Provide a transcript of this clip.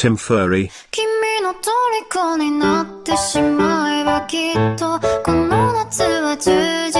Tim Furry. 君の虜になってしまえばきっとこの夏は充実するのも